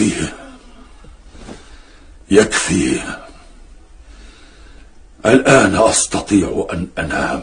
يكفي يكفي الآن أستطيع أن أنام.